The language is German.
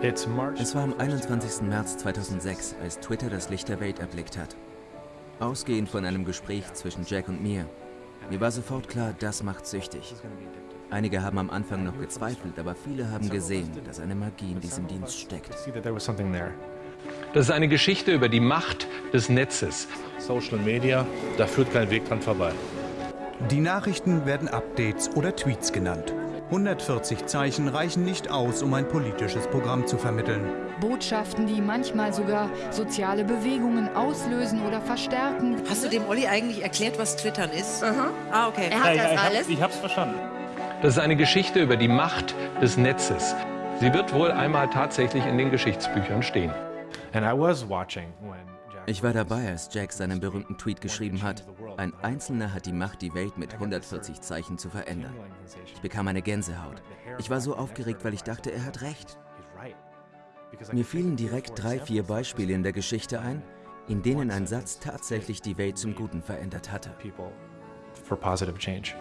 Es war am 21. März 2006, als Twitter das Licht der Welt erblickt hat. Ausgehend von einem Gespräch zwischen Jack und mir. Mir war sofort klar, das macht süchtig. Einige haben am Anfang noch gezweifelt, aber viele haben gesehen, dass eine Magie in diesem Dienst steckt. Das ist eine Geschichte über die Macht des Netzes. Social Media, da führt kein Weg dran vorbei. Die Nachrichten werden Updates oder Tweets genannt. 140 Zeichen reichen nicht aus, um ein politisches Programm zu vermitteln. Botschaften, die manchmal sogar soziale Bewegungen auslösen oder verstärken. Hast du dem Olli eigentlich erklärt, was Twittern ist? Aha. Ah, okay. Er hat das ich, alles. Hab, ich hab's verstanden. Das ist eine Geschichte über die Macht des Netzes. Sie wird wohl einmal tatsächlich in den Geschichtsbüchern stehen. Ich war dabei, als Jack seinen berühmten Tweet geschrieben hat. Ein Einzelner hat die Macht, die Welt mit 140 Zeichen zu verändern. Ich bekam eine Gänsehaut. Ich war so aufgeregt, weil ich dachte, er hat recht. Mir fielen direkt drei, vier Beispiele in der Geschichte ein, in denen ein Satz tatsächlich die Welt zum Guten verändert hatte. for positive change.